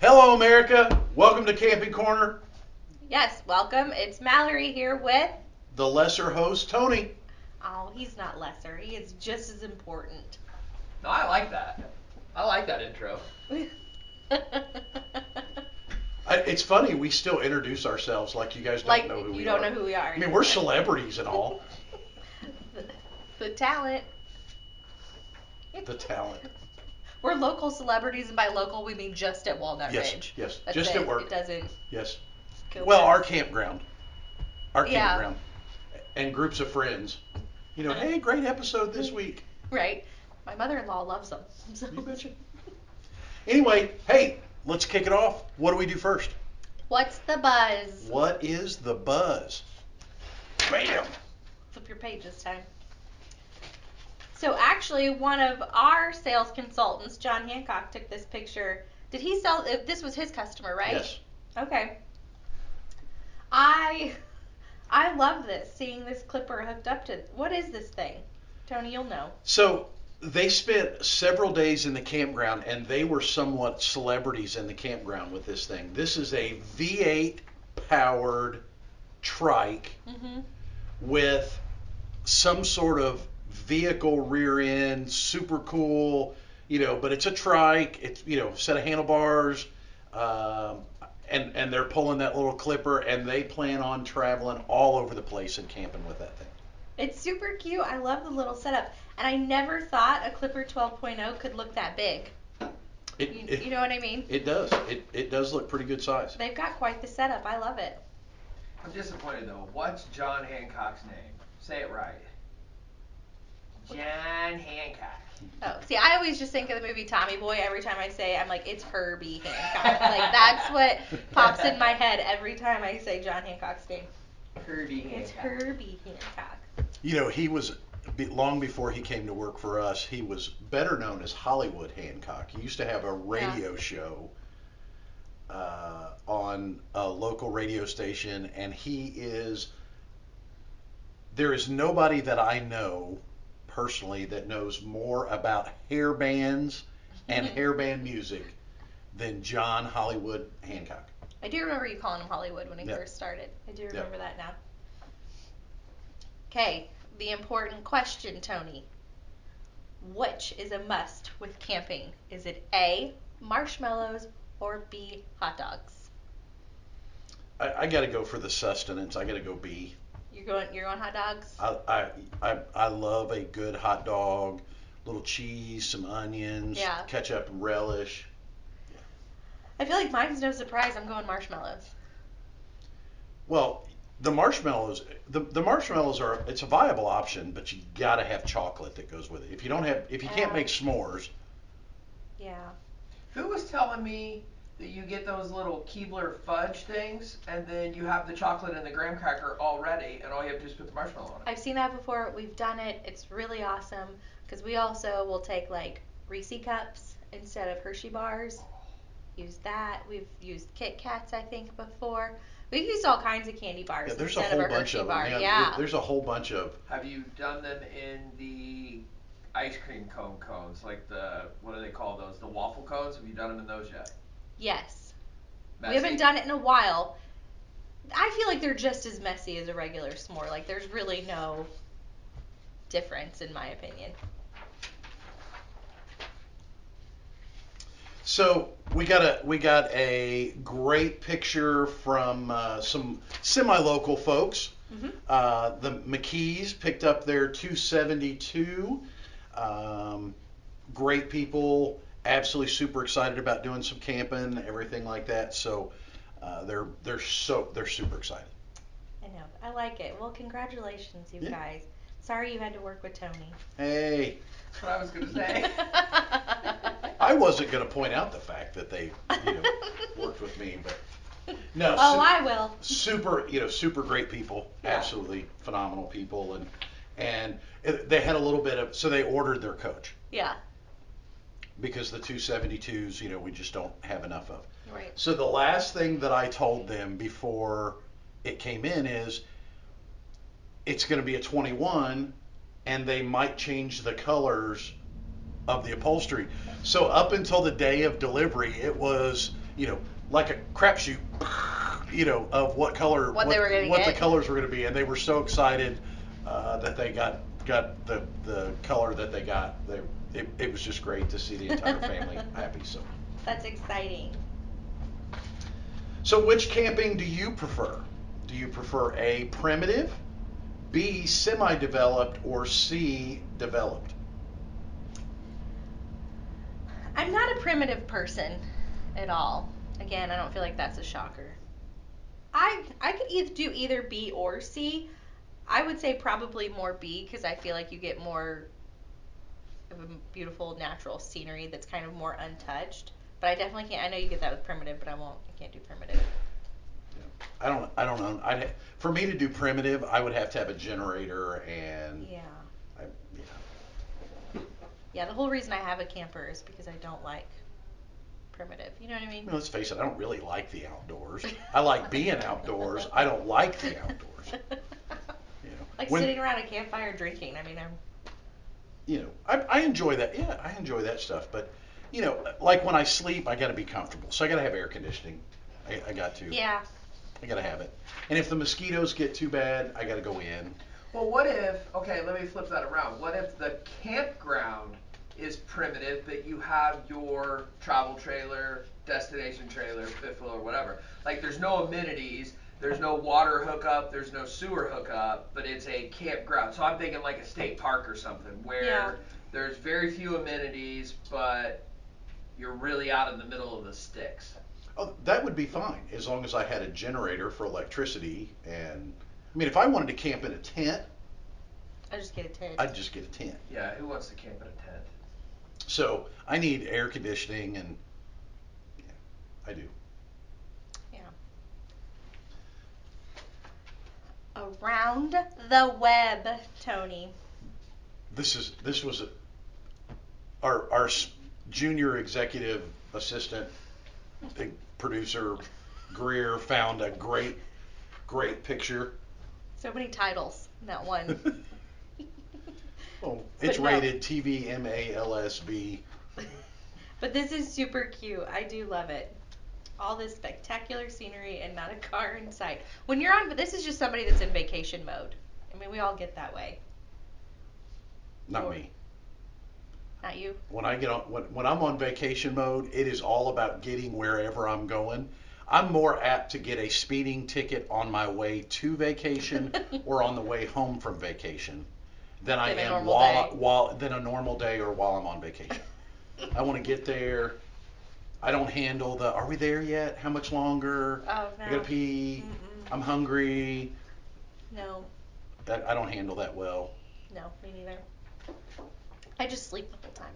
Hello, America. Welcome to Camping Corner. Yes, welcome. It's Mallory here with. The lesser host, Tony. Oh, he's not lesser. He is just as important. No, I like that. I like that intro. I, it's funny, we still introduce ourselves like you guys don't like know who we are. you don't know who we are. I mean, we're celebrities and all. the, the talent. The talent. We're local celebrities, and by local we mean just at Walnut Yes, Ridge. yes, That's just it. at work. It doesn't. Yes. Well, our campground. Our Yeah. campground. And groups of friends. You know, hey, great episode this week. Right. My mother-in-law loves them. So. You betcha. Anyway, hey, let's kick it off. What do we do first? What's the buzz? What is the buzz? Bam! Flip your page this time. So actually, one of our sales consultants, John Hancock, took this picture. Did he sell? uh, This was his customer, right? Yes. Okay. I I love this. Seeing this clipper hooked up to. What is this thing? Tony, you'll know. So they spent several days in the campground and they were somewhat celebrities in the campground with this thing. This is a V8 powered trike Mhm. with some sort of vehicle rear end, super cool, you know, but it's a trike, it's, you know, set of handlebars, um, and, and they're pulling that little clipper and they plan on traveling all over the place and camping with that thing. It's super cute. I love the little setup, and I never thought a Clipper 12.0 could look that big. It, You, it, you know what I mean? it does. It, it does look pretty good size. They've got quite the setup. I love it. I'm disappointed though. What's John Hancock's name? Say it right. John Hancock. Oh, see, I always just think of the movie Tommy Boy. Every time I say, it, I'm like, it's Herbie Hancock. like that's what pops in my head every time I say John Hancock's name. Kirby Hancock. It's Herbie Hancock. You know, he was long before he came to work for us. He was better known as Hollywood Hancock. He used to have a radio show uh, on a local radio station, and he is. There is nobody that I know personally that knows more about hair bands and mm-hmm. hair band music than John Hollywood Hancock. I do remember you calling him Hollywood when he Yep. first started. I do Yep. remember that now. Okay, the important question, Tony. Which is a must with camping? Is it A, marshmallows, or B, hot dogs? I, I got to go for the sustenance. I got to go B. You're going. You're going hot dogs. I, I, I, I love a good hot dog, little cheese, some onions, Yeah. ketchup and relish. I feel like mine's no surprise. I'm going marshmallows. Well, the marshmallows, the, the marshmallows are it's a viable option, but you gotta have chocolate that goes with it. If you don't have, if you can't Yeah. make s'mores, Yeah. Who was telling me that you get those little Keebler fudge things and then you have the chocolate and the graham cracker already and all you have to do is put the marshmallow on it? I've seen that before. We've done it. It's really awesome because we also will take like Reese cups instead of Hershey bars. Use that. We've used Kit Kats, I think, before. We've used all kinds of candy bars yeah, there's a whole of a bunch Hershey of bar. them. yeah. There's a whole bunch of. Have you done them in the ice cream cone cones, like the what do they call those? The waffle cones. Have you done them in those yet? Yes. Messy? We haven't done it in a while. I feel like they're just as messy as a regular s'more. Like there's really no difference in my opinion. So we got a we got a great picture from uh, some semi-local folks. Mhm. Uh, the McKees picked up their 272. Um, great people, absolutely super excited about doing some camping, and everything like that. So uh, they're they're so they're super excited. I know. I like it. Well, congratulations, you Yeah. guys. Sorry you had to work with Tony. Hey, That's what I was gonna say. I wasn't going to point out the fact that they you know worked with me, but no. Oh, su- I will. super you know super great people Yeah. absolutely phenomenal people and and it, they had a little bit of so they ordered their coach Yeah. Because the 272s you know we just don't have enough of Right. so the last thing that i told them before it came in is it's going to be a 21 and they might change the colors of the upholstery. So up until the day of delivery, it was you know like a crapshoot, you know, of what color What they were what the colors were going to be, and they were so excited uh, that they got got the the color that they got. They it, it was just great to see the entire family happy. So That's exciting. so which camping do you prefer? Do you prefer A primitive, B semi-developed, or C developed? I'm not a primitive person at all. Again, I don't feel like that's a shocker. I I could either do either B or C. I would say probably more B because I feel like you get more of a beautiful natural scenery that's kind of more untouched. But I definitely can't. I know you get that with primitive, but I won't. I can't do primitive. I don't I don't know. I for me to do primitive, I would have to have a generator and Yeah. I, yeah. Yeah. The whole reason I have a camper is because I don't like primitive. You know what I mean? I mean, let's face it, I don't really like the outdoors. I like being outdoors. I don't like the outdoors. You know, like when- sitting around a campfire drinking. I mean, I'm. You know, I, I enjoy that. Yeah, I enjoy that stuff. But, you know, like when I sleep, I got to be comfortable. So I got to have air conditioning. I, I got to. Yeah. I got to have it. And if the mosquitoes get too bad, I got to go in. Well, what if, okay, let me flip that around. What if the campground is primitive, but you have your travel trailer, destination trailer, fifth wheel, or whatever? Like, there's no amenities, there's no water hookup, there's no sewer hookup, but it's a campground. So I'm thinking like a state park or something where Yeah. there's very few amenities, but you're really out in the middle of the sticks. Oh, that would be fine as long as I had a generator for electricity. And, I mean, if I wanted to camp in a tent, I just get a tent. I'd just get a tent. Yeah, who wants to camp in a tent? So I need air conditioning and, yeah, I do. Around the web, Tony. This is this was a, our our junior executive assistant, big producer, Greer found a great great picture. So many titles in that one. Oh, it's no. rated TV MALSB. but this is super cute. I do love it. All this spectacular scenery and not a car in sight. When you're on, but this is just somebody that's in vacation mode. I mean, we all get that way. Not Or- me. Not you. When I get on when, when I'm on vacation mode, it is all about getting wherever I'm going. I'm more apt to get a speeding ticket on my way to vacation or on the way home from vacation than I Than am while day. while than a normal day or while I'm on vacation. I want to get there. I don't handle the are we there yet? How much longer? Oh no. I gotta pee. Mm-mm. I'm hungry. No, That I don't handle that well. no, me neither. I just sleep the whole time.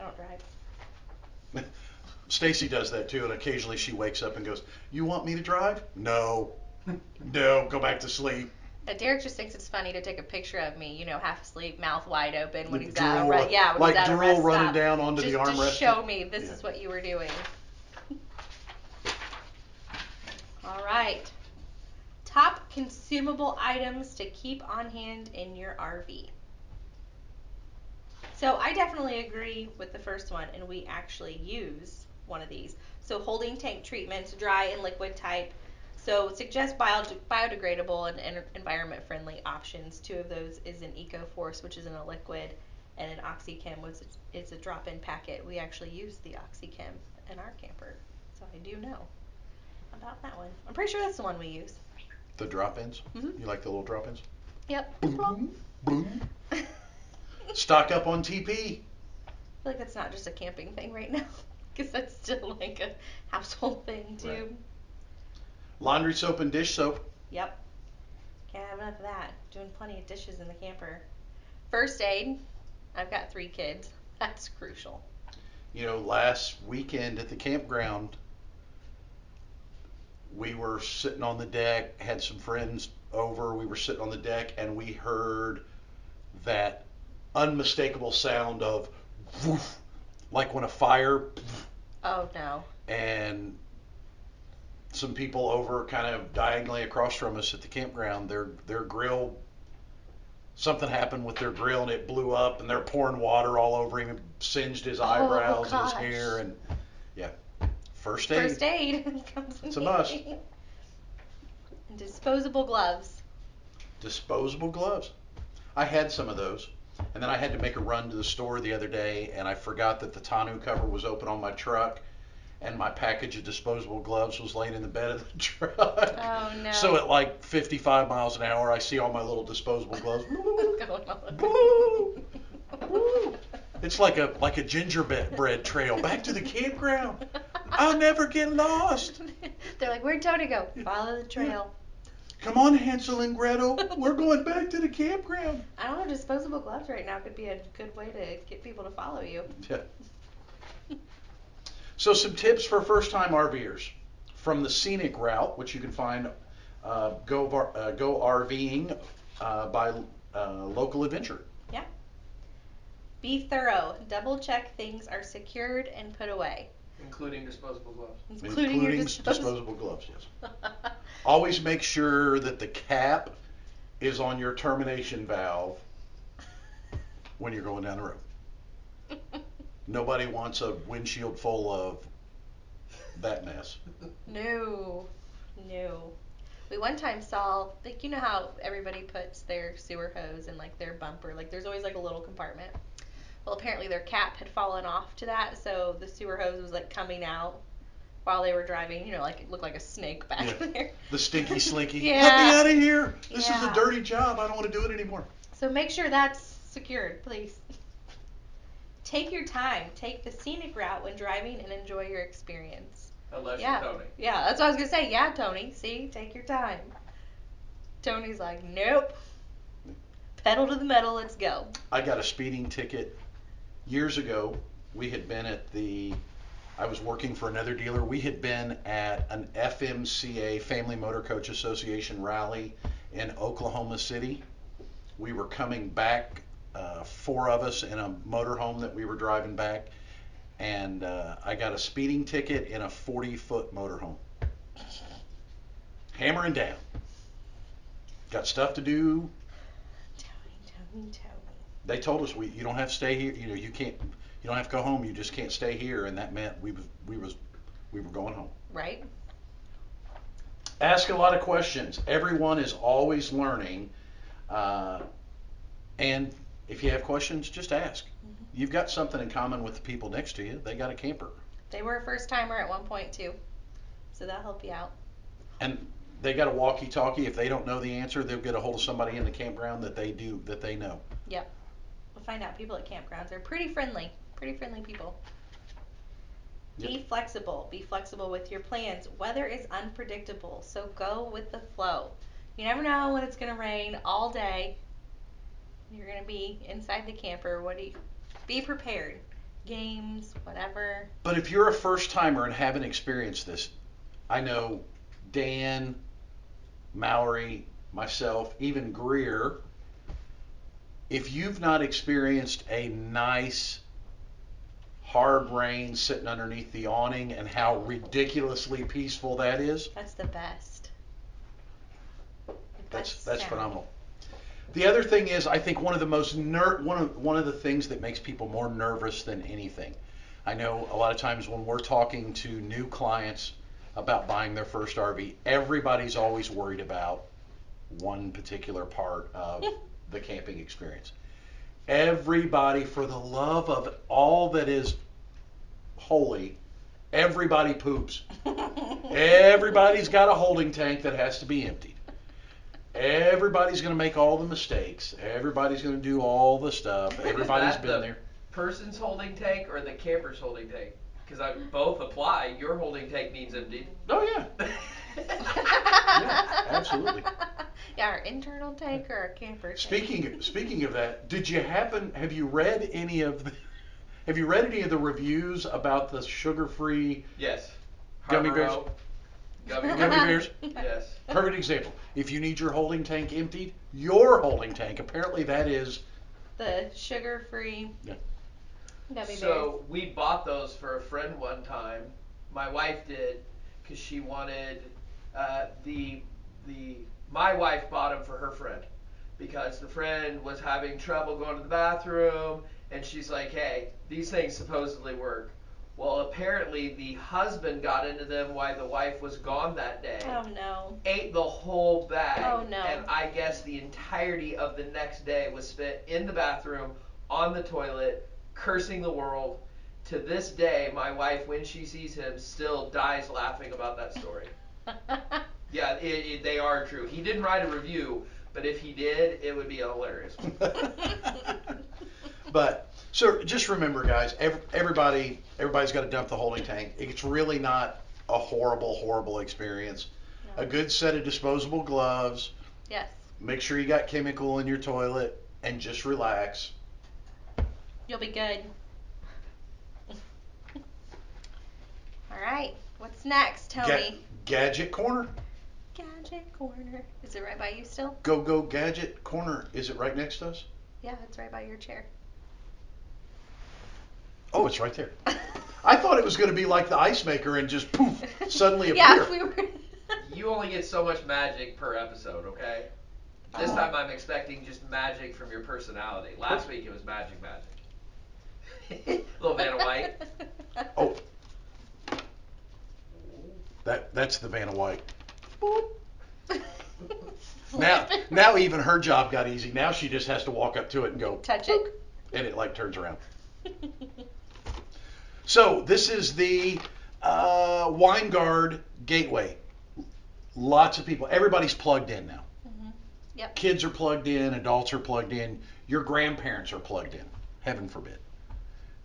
I don't drive. Stacy does that too, and occasionally she wakes up and goes, "You want me to drive? No, no, go back to sleep." Uh, Derek just thinks it's funny to take a picture of me, you know, half asleep, mouth wide open when he's at a re- yeah, when like he's at a drool rest running stop. down onto just the armrest. show me this Yeah. is what you were doing. All right. Top consumable items to keep on hand in your RV. So I definitely agree with the first one, and we actually use one of these. So holding tank treatments, dry and liquid type. So suggest bio- biodegradable and, and environment friendly options. Two of those is an EcoForce, which is in a liquid, and an OxyChem, which is, a drop-in packet. We actually use the OxyChem in our camper, so I do know about that one. I'm pretty sure that's the one we use. The drop-ins. Mhm. You like the little drop-ins? Yep. Boom, boom, boom. Stock up on TP. I feel like that's not just a camping thing right now, because that's still like a household thing too. Right. Laundry soap and dish soap. Yep. Can't have enough of that. Doing plenty of dishes in the camper. First aid. I've got three kids. That's crucial. You know, last weekend at the campground, we were sitting on the deck, had some friends over. We were sitting on the deck, and we heard that unmistakable sound of woof, like when a fire Oh no. and some people over kind of diagonally across from us at the campground their their grill something happened with their grill and it blew up and they're pouring water all over him and singed his oh, eyebrows and his hair and yeah. First aid. First aid comes It's a must. disposable gloves. disposable gloves. I had some of those. And then I had to make a run to the store the other day and I forgot that the tonneau cover was open on my truck and my package of disposable gloves was laying in the bed of the truck. Oh no. So at like 55 miles an hour, I see all my little disposable gloves. Going on. Woo! Woo! It's like a like a gingerbread trail back to the campground. I'll never get lost. They're like, where'd Tony go? Follow the trail. Come on, Hansel and Gretel. We're going back to the campground. I don't have disposable gloves right now could be a good way to get people to follow you. Yeah. So some tips for first-time RVers from the scenic route, which you can find uh, go uh, go RVing uh, by uh, local adventure. Yeah. Be thorough. Double check things are secured and put away. Including disposable gloves. Including, your s- disposable. disposable gloves. Yes. Always make sure that the cap is on your termination valve when you're going down the road. Nobody wants a windshield full of that mess. No, no. We one time saw, like, you know how everybody puts their sewer hose in, like, their bumper? Like, there's always, like, a little compartment. Well, apparently their cap had fallen off to that, so the sewer hose was, like, coming out while they were driving. You know, like, it looked like a snake back Yeah. there. The stinky slinky. Let me out of here. This is a dirty job. I don't want to do it anymore. So make sure that's secured, please. Take your time. Take the scenic route when driving and enjoy your experience. Unless Yeah. you're Tony. Yeah, that's what I was gonna say. Yeah, Tony. See, take your time. Tony's like, nope. Pedal to the metal. Let's go. I got a speeding ticket years ago. We had been at the, I was working for another dealer. We had been at an FMCA, Family Motor Coach Association rally in Oklahoma City. We were coming back, uh, four of us in a motorhome that we were driving back, and uh, I got a speeding ticket in a 40 foot motorhome. Hammering down. Got stuff to do, they told us we you don't have to stay here. You know, you can't. You don't have to go home. You just can't stay here, and that meant we was we was we were going home. Right? Ask a lot of questions. Everyone is always learning, uh, and if you have questions, just ask. Mm-hmm. You've got something in common with the people next to you. They got a camper, They were a first timer at one point too, so that'll help you out. and they got a walkie-talkie. If they don't know the answer, they'll get a hold of somebody in the campground that they do that they know. We'll find out. People at campgrounds are pretty friendly. Pretty friendly people. Be flexible. Be flexible with your plans. Weather is unpredictable, so go with the flow. You never know when it's gonna rain all day. You're gonna be inside the camper. What do you? Be prepared. Games, whatever. But if you're a first timer and haven't experienced this, I know Dan, Mallory, myself, even Greer, if you've not experienced a nice hard rain sitting underneath the awning and how ridiculously peaceful that is, That's the best. The that's that's sound. phenomenal. The other thing is, I think one of the most ner- one of one of the things that makes people more nervous than anything. I know a lot of times when we're talking to new clients about buying their first RV, everybody's always worried about one particular part of the camping experience. Everybody, for the love of all that is holy, everybody poops. Everybody's got a holding tank that has to be emptied. Everybody's going to make all the mistakes. Everybody's going to do all the stuff. Everybody's that been the- there. Person's holding tank or the camper's holding tank? Because I both apply. Your holding tank needs emptied. Oh yeah. Yeah, absolutely. Yeah, our internal tank or our camper tank. Speaking speaking of that, did you happen have you read any of the have you read any of the reviews about the sugar-free Yes. Gummy bears? Haribo, Gummy, Gummy bears? Yes. Perfect example. If you need your holding tank emptied, your holding tank, apparently that is The sugar-free Yeah. gummy So we bought those for a friend one time. My wife did because she wanted uh, the the. My wife bought them for her friend. because the friend was having trouble going to the bathroom, and she's like, "Hey, these things supposedly work." Well, apparently the husband got into them while the wife was gone that day. Oh no. Ate the whole bag. Oh, no. And I guess the entirety of the next day was spent in the bathroom, on the toilet, cursing the world. To this day, my wife, when she sees him, still dies laughing about that story. Yeah, it, it, they are true. He didn't write a review, but if he did, it would be a hilarious. but so just remember, guys, ev- everybody everybody's got to dump the holding tank. It's really not a horrible, horrible experience. No. A good set of disposable gloves. yes. Make sure you got chemical in your toilet, and just relax. You'll be good. All right. What's next, Ga- Tony? gadget corner. Gadget corner. Is it right by you still? Go go gadget corner. Is it right next to us? Yeah, it's right by your chair. Oh, it's right there. I thought it was going to be like the ice maker and just poof suddenly appear. yeah, we were. You only get so much magic per episode, okay? This Oh. time I'm expecting just magic from your personality. Last week it was magic, magic. Little Vanna White. Oh, that that's the Vanna White. Now now even her job got easy. Now she just has to walk up to it and go Touch it. and it like turns around. So this is the uh, Winegard Gateway. Lots of people, everybody's plugged in now. Mhm. Yep. Kids are plugged in, adults are plugged in, your grandparents are plugged in. Heaven forbid.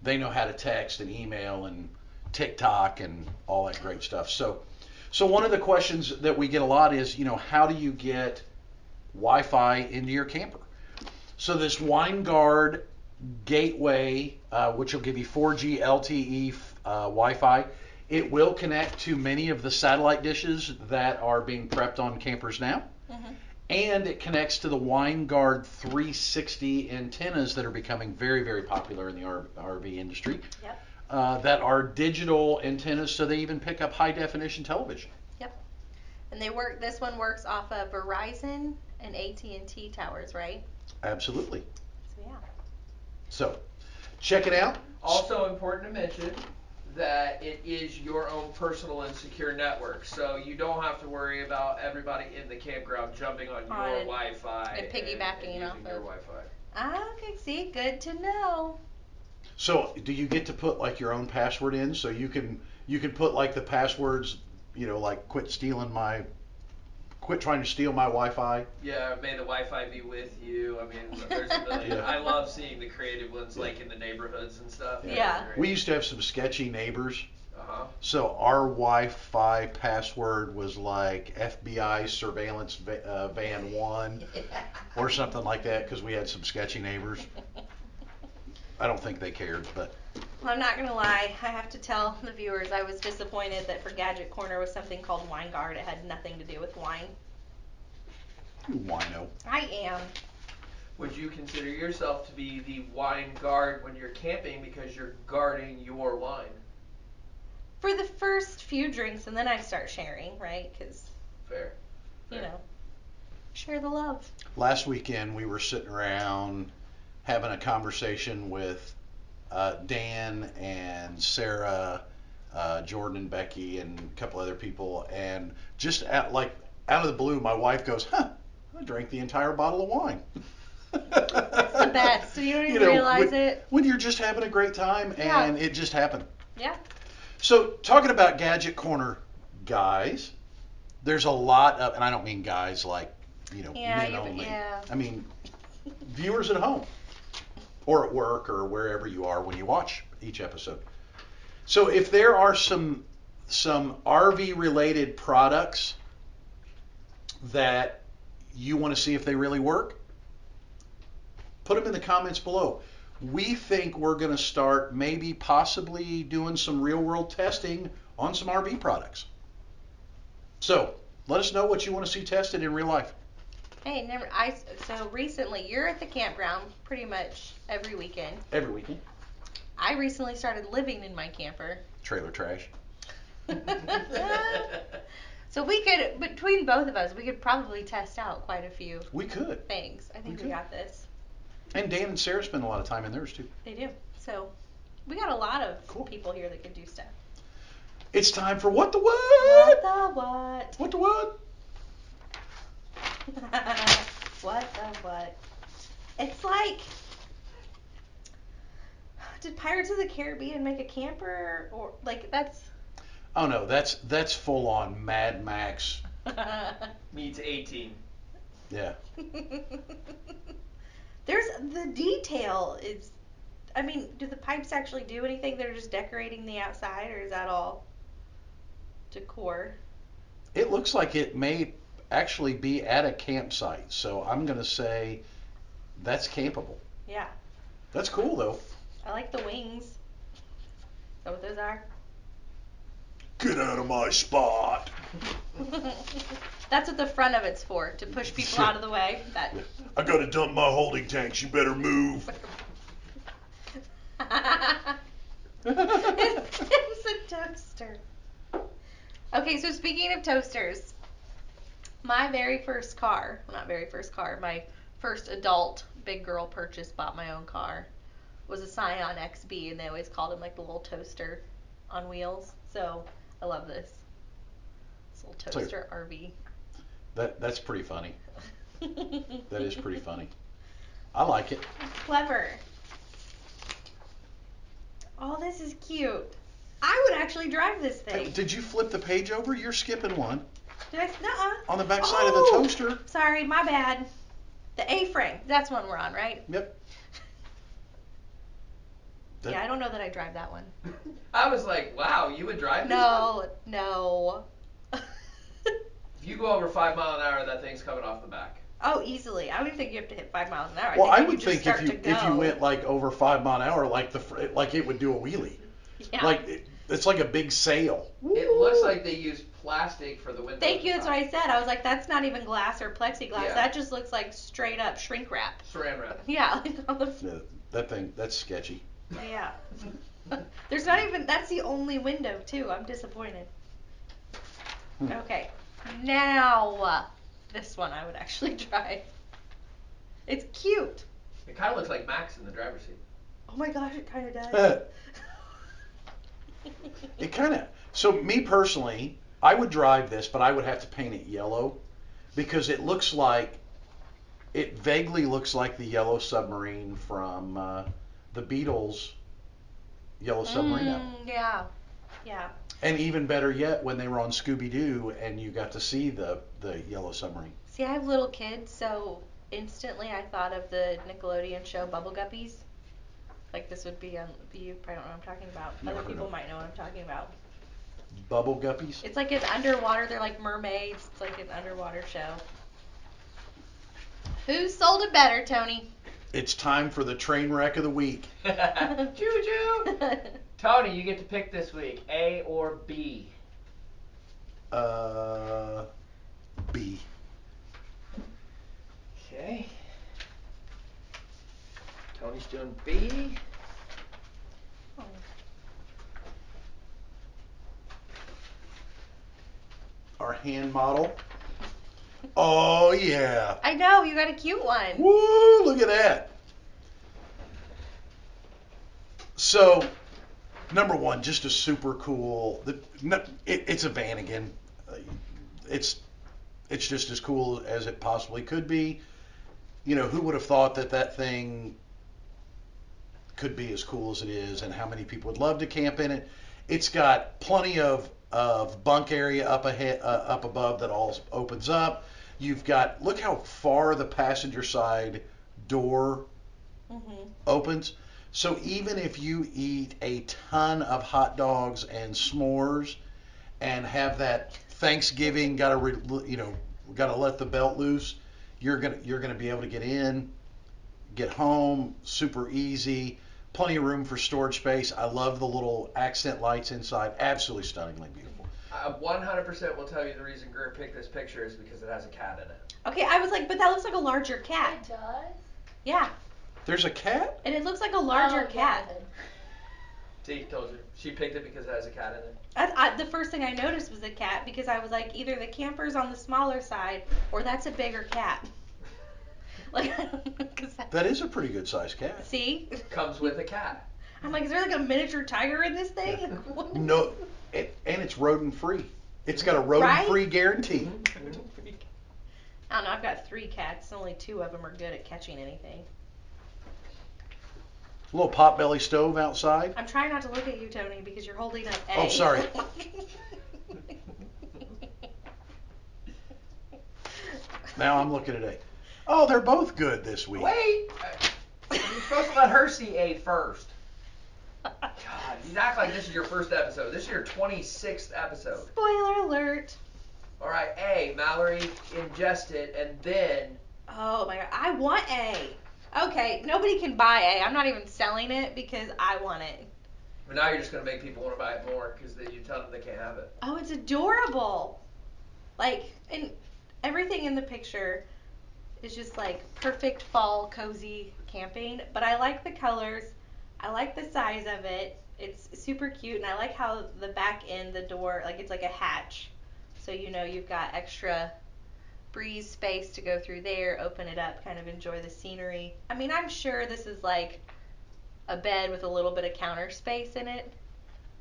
They know how to text and email and TikTok and all that great stuff. So, so one of the questions that we get a lot is, you know, how do you get Wi-Fi into your camper? So this Winegard Gateway, uh, which will give you 4G LTE uh, Wi-Fi, it will connect to many of the satellite dishes that are being prepped on campers now Mhm. and it connects to the Winegard 360 antennas that are becoming very, very popular in the RV industry. Yep. Uh, that are digital antennas, so they even pick up high definition television. Yep. And they work. This one works off of Verizon and AT and T towers, right? Absolutely. So check it out. Also important to mention that it is your own personal and secure network, so you don't have to worry about everybody in the campground jumping on your Wi-Fi and piggybacking and, off using your of- Wi-Fi. Ah, okay. See, good to know. So, do you get to put like your own password in? So you can you can put like the passwords, you know, like quit stealing my, quit trying to steal my Wi-Fi. Yeah, may the Wi-Fi be with you. I mean, there's a million. Yeah. I love seeing the creative ones, like in the neighborhoods and stuff. Yeah. We used to have some sketchy neighbors. Uh huh. So our Wi-Fi password was like FBI surveillance va- uh, van one or something like that because we had some sketchy neighbors. I don't think they cared, but Well, I'm not gonna lie. I have to tell the viewers I was disappointed that for Gadget Corner was something called Winegard. It had nothing to do with wine. You wino. I am. Would you consider yourself to be the wine guard when you're camping because you're guarding your wine? For the first few drinks, and then I start sharing, right? Because Fair. you know, share the love. Last weekend we were sitting around having a conversation with uh, Dan and Sarah, uh, Jordan and Becky and a couple other people, and just at, like out of the blue, my wife goes, "Huh, I drank the entire bottle of wine." It's the best. You don't even know, realize when, it. when you're just having a great time Yeah. and it just happened. Yeah. So talking about Gadget Corner, guys, there's a lot of, and I don't mean guys like you know Yeah, men only. yeah. I mean viewers at home or at work or wherever you are when you watch each episode. So if there are some some RV related products that you want to see if they really work, put them in the comments below. We think we're going to start maybe possibly doing some real world testing on some RV products. So let us know what you want to see tested in real life. Hey, never. I so recently you're at the campground pretty much every weekend. Every weekend. I recently started living in my camper. Trailer trash. So we could, between both of us, we could probably test out quite a few We could. things. I think We we, got this. And Dan and Sarah spend a lot of time in theirs too. They do. So we got a lot of Cool. people here that can do stuff. It's time for what the What what? the what? What the what? what the what? It's like. Did Pirates of the Caribbean make a camper or like that's? Oh no, that's that's full on Mad Max. Meets 18. Yeah. There's the detail is. I mean, do the pipes actually do anything? They're just decorating the outside, or is that all decor? It looks like it may actually be at a campsite, so I'm gonna say that's campable. Yeah, That's cool though. I like the wings. Is that what those are? Get out of my spot. That's what the front of it's for, to push people out of the way. That. I gotta dump my holding tanks. You better move. it's, it's a toaster. Okay, so speaking of toasters, my very first car, well, not very first car, my first adult big girl purchase, bought my own car, was a Scion XB, and they always called him like the little toaster on wheels. So I love this. This little So- toaster RV. That that's pretty funny. That is pretty funny. I like it. Clever. Oh, this is cute. I would actually drive this Hey, thing. did you flip the page over? You're skipping one Did I? Nuh-uh. on the back side Oh! of the oh, toaster. Sorry, my bad. The A-frame. That's one we're on, right? Yep. That- yeah, I don't know that I drive that one. I was like, wow, you would drive this one? No, no. If you go over five mile an hour, that thing's coming off the back. oh, easily. I would think you have to hit five miles an hour. Well, I think would think if you if you went like over five mile an hour, like the fr- like it would do a wheelie. Yeah. Like it, it's like a big sail. It looks like they used plastic for the window. Thank you. That's what I said. I was like, that's not even glass or plexiglass. Yeah. That just looks like straight up shrink wrap. Saran wrap. Yeah. like on the Yeah, that thing that's sketchy. Yeah. There's not even that's the only window too. I'm disappointed. Hmm. Okay. Now uh, this one I would actually drive. It's cute. It kind of looks like Max in the driver's seat. Oh my gosh, it kind of does. Uh, It kind of. So me personally, I would drive this, but I would have to paint it yellow because it looks like it vaguely looks like the yellow submarine from uh, the Beatles' Yellow Submarine. Mm, yeah. Yeah. And even better yet, when they were on Scooby Doo and you got to see the the Yellow Submarine. See, I have little kids, so instantly I thought of the Nickelodeon show Bubble Guppies. Like this would be on you probably don't know what I'm talking about. Never Other people of might know what I'm talking about. Bubble Guppies. It's like an underwater. They're like mermaids. It's like an underwater show. Who sold it better, Tony? It's time for the train wreck of the week. choo choo. Tony, you get to pick this week, A or B. Uh, B. Okay. Tony's doing B. Our hand model. Oh yeah. I know you got a cute one. Woo! Look at that. So, number one, just a super cool. The, it, it's a Vanagon. It's it's just as cool as it possibly could be. You know, who would have thought that that thing could be as cool as it is, and how many people would love to camp in it? It's got plenty of of bunk area up ahead, uh, up above that all opens up. You've got look how far the passenger side door Mhm. opens. So even if you eat a ton of hot dogs and s'mores and have that Thanksgiving got to re, you know got to let the belt loose, you're gonna you're gonna be able to get in, get home super easy. Plenty of room for storage space. I love the little accent lights inside. Absolutely stunningly beautiful. I 100% will tell you the reason Gert picked this picture is because it has a cat in it. Okay, I was like, but that looks like a larger cat. It does? Oh, oh, Yeah, There's a cat. and it looks like a larger oh, cat. See, told you. She picked it because it has a cat in it. I, I, the first thing I noticed was a cat because I was like, either the camper's on the smaller side or that's a bigger cat. Like, cause that, That is a pretty good sized cat. see, Comes with a cat. I'm like, is there like a miniature tiger in this thing? Yeah. Like. No, it, and it's rodent free. It's got a rodent free guarantee. Mm-hmm. I don't know. I've got three cats. Only two of them are good at catching anything. A Little potbelly stove outside. I'm trying not to look at you, Tony, because you're holding up A. Oh, sorry. Now I'm looking at A. Oh, they're both good this week. Wait! You're supposed to let her see A first. God, you act like this is your first episode. This is your 26th episode. Spoiler alert. All right, A, Mallory ingested, and then Oh my god, I want A. Okay, nobody can buy A. I'm not even selling it because I want it. but now you're just gonna make people want to buy it more because then you tell them they can't have it. Oh, it's adorable. Like, and everything in the picture is just like perfect fall cozy camping. But I like the colors. I like the size of it. It's super cute, and I like how the back end, the door, like it's like a hatch. So you know you've got extra breeze space to go through there, open it up, kind of enjoy the scenery. I mean, I'm sure this is like a bed with a little bit of counter space in it,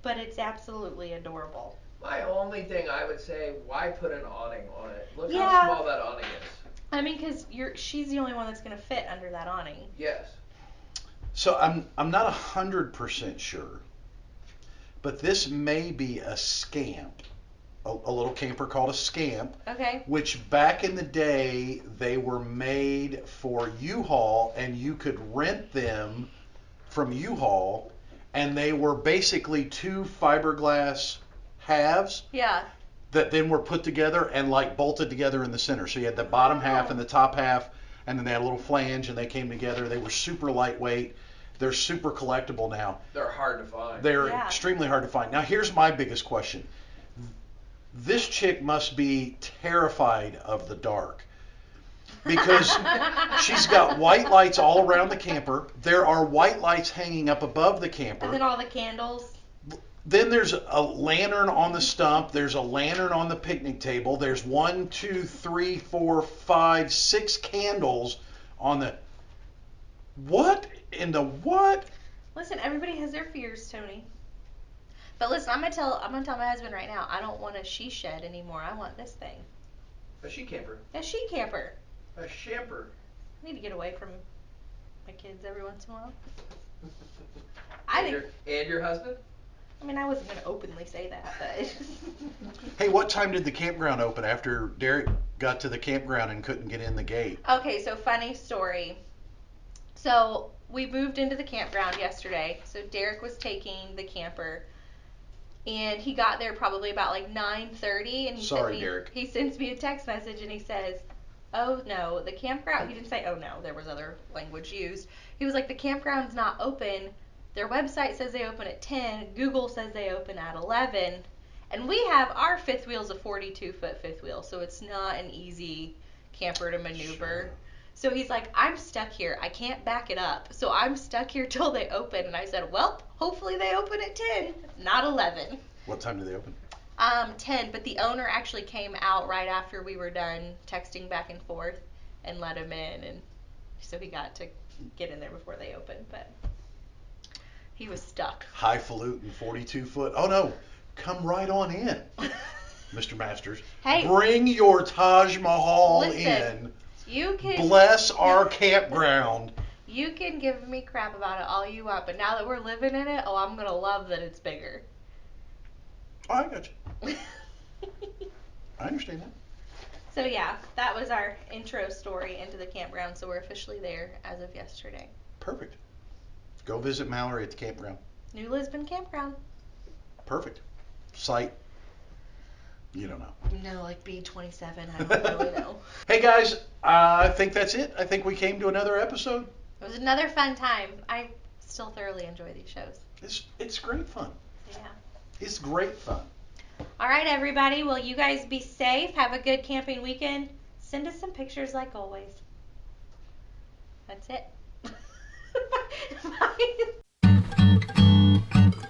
but it's absolutely adorable. My only thing I would say, why put an awning on it? Look Yeah. how small that awning is. I mean, because you're she's the only one that's gonna fit under that awning. Yes. So I'm I'm not a hundred percent sure, but this may be a scamp, a, a little camper called a scamp, Okay. which back in the day they were made for U-Haul, and you could rent them from U-Haul, and they were basically two fiberglass halves Yeah. That then were put together and like bolted together in the center. So you had the bottom oh. half and the top half, and then they had a little flange, and they came together. They were super lightweight. They're super collectible now. They're hard to find. They're Yeah. extremely hard to find. Now here's my biggest question. This chick must be terrified of the dark. Because she's got white lights all around the camper. There are white lights hanging up above the camper. And then all the candles. Then there's a lantern on the stump. There's a lantern on the picnic table. There's one, two, three, four, five, six candles on the. What in the what? Listen, everybody has their fears, Tony. But listen, I'm gonna tell I'm gonna tell my husband right now. I don't want a she shed anymore. I want this thing. A she camper. A she camper. A shamper. I need to get away from my kids every once in a while. I and, think. your, and your husband? I mean, I wasn't gonna openly say that, but. Hey, what time did the campground open after Derek got to the campground and couldn't get in the gate? Okay, so funny story. So we moved into the campground yesterday. So Derek was taking the camper, and he got there probably about like 9:30, and he Sorry, sent me, Derek. He sends me a text message and he says, "Oh no, the campground." He didn't say, "Oh no," there was other language used. He was like, "The campground's not open. Their website says they open at 10. Google says they open at 11." And we have our fifth wheel's a 42 foot fifth wheel, so it's not an easy camper to maneuver. Sure. So he's like, I'm stuck here. I can't back it up. So I'm stuck here till they open. And I said, Well, hopefully they open at 10, not 11. What time do they open? Um, 10, but the owner actually came out right after we were done texting back and forth and let him in. And so he got to get in there before they opened. But he was stuck. Highfalutin 42 foot. Oh no, come right on in, Mr. Masters. Hey. Bring your Taj Mahal Listen. in. You can Bless our campground. You can give me crap about it all you want, but now that we're living in it, oh, I'm gonna love that it's bigger. Oh, I got you. I understand that. so yeah, that was our intro story into the campground. So we're officially there as of yesterday. Perfect. Go visit Mallory at the campground. New Lisbon campground. Perfect. Site. You don't know. No, like B27. I don't really know. Hey guys, uh, I think that's it. I think we came to another episode. It was another fun time. I still thoroughly enjoy these shows. It's it's great fun. Yeah. It's great fun. All right, everybody. Well, you guys be safe. Have a good camping weekend. Send us some pictures like always. That's it. Bye.